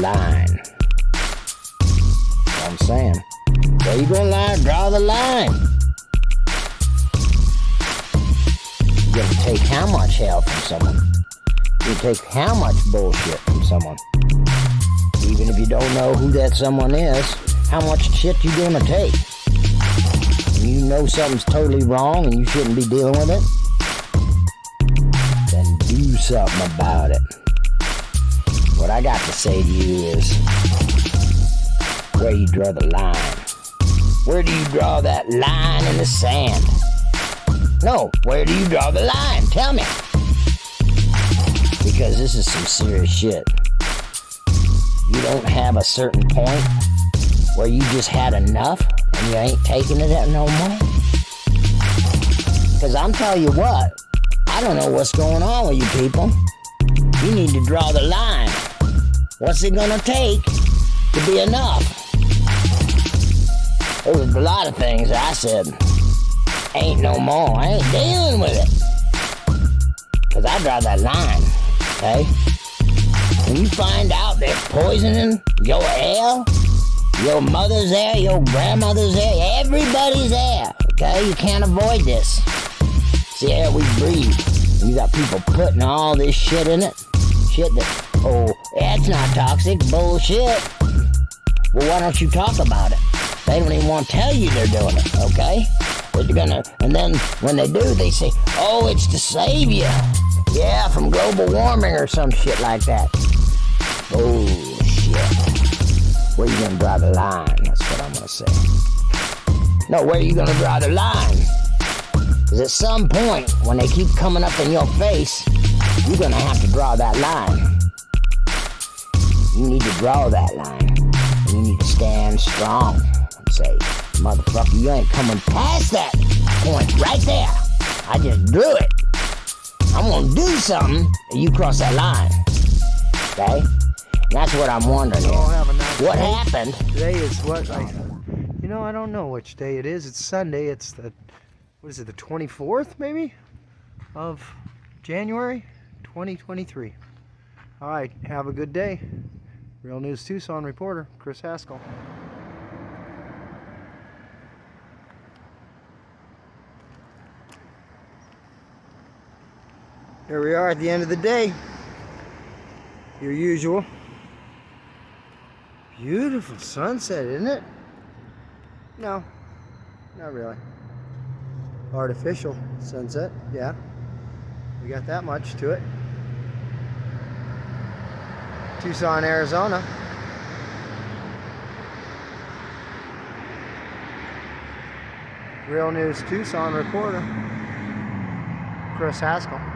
line. I'm saying, where you gonna lie? Draw the line. You gonna take how much hell from someone? You take how much bullshit from someone? Even if you don't know who that someone is, how much shit you gonna take? You know something's totally wrong and you shouldn't be dealing with it, then do something about it. What I got to say to you is where you draw the line. Where do you draw that line in the sand? No, where do you draw the line? Tell me. Because this is some serious shit. You don't have a certain point where you just had enough and you ain't taking it no more? Because I'm telling you what, I don't know what's going on with you people. You need to draw the line. What's it gonna take to be enough? There was a lot of things I said, ain't no more. I ain't dealing with it. Cause I draw that line, okay? When you find out they're poisoning your air, your mother's air, your grandmother's air, everybody's air, Okay, you can't avoid this. It's the air we breathe. You got people putting all this shit in it. Shit that, oh, that's not toxic. Bullshit. Well, why don't you talk about it? They don't even want to tell you they're doing it, okay? They're gonna, and then when they do, they say, oh, it's to save you. Yeah, from global warming or some shit like that. Oh, shit. Where you gonna draw the line? That's what I'm gonna say. No, where you gonna draw the line? Because at some point, when they keep coming up in your face, you're gonna have to draw that line. You need to draw that line. You need to stand strong and say, motherfucker, you ain't coming past that point right there. I just drew it. I'm gonna do something, and you cross that line. Okay? That's what I'm wondering. Nice what day. happened? Today is what I, you know, I don't know which day it is. It's Sunday. It's the, what is it, the 24th maybe, of January, 2023. All right, have a good day. Real News Tucson reporter Chris Haskell. Here we are at the end of the day. Your usual. Beautiful sunset, isn't it? No, not really. Artificial sunset, yeah. We got that much to it. Tucson, Arizona. Real News Tucson reporter, Chris Haskell.